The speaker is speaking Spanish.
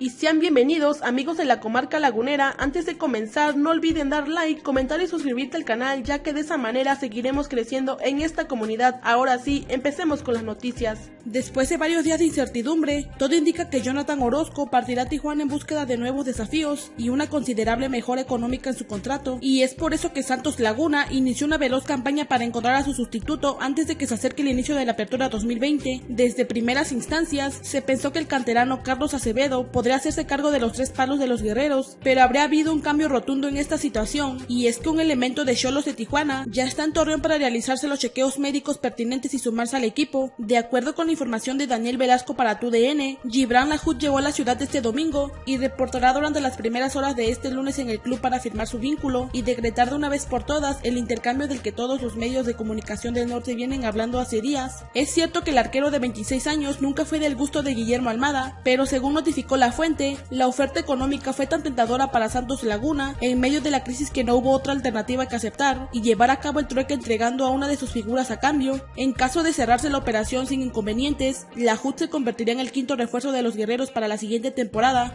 y sean bienvenidos amigos de la comarca lagunera. Antes de comenzar no olviden dar like, comentar y suscribirte al canal ya que de esa manera seguiremos creciendo en esta comunidad. Ahora sí, empecemos con las noticias. Después de varios días de incertidumbre, todo indica que Jonathan Orozco partirá a Tijuana en búsqueda de nuevos desafíos y una considerable mejora económica en su contrato y es por eso que Santos Laguna inició una veloz campaña para encontrar a su sustituto antes de que se acerque el inicio de la apertura 2020. Desde primeras instancias se pensó que el canterano Carlos Acevedo podría hacerse cargo de los tres palos de los guerreros, pero habría habido un cambio rotundo en esta situación, y es que un elemento de Cholos de Tijuana ya está en Torreón para realizarse los chequeos médicos pertinentes y sumarse al equipo. De acuerdo con la información de Daniel Velasco para TUDN, Gibran Lahoud llegó a la ciudad este domingo y reportará durante las primeras horas de este lunes en el club para firmar su vínculo y decretar de una vez por todas el intercambio del que todos los medios de comunicación del norte vienen hablando hace días. Es cierto que el arquero de 26 años nunca fue del gusto de Guillermo Almada, pero según notificó la la oferta económica fue tan tentadora para Santos Laguna en medio de la crisis que no hubo otra alternativa que aceptar y llevar a cabo el trueque entregando a una de sus figuras a cambio. En caso de cerrarse la operación sin inconvenientes, la HUD se convertiría en el quinto refuerzo de los guerreros para la siguiente temporada.